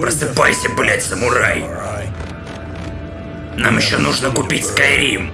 Просыпайся, блядь, самурай. Нам еще нужно купить Скайрим.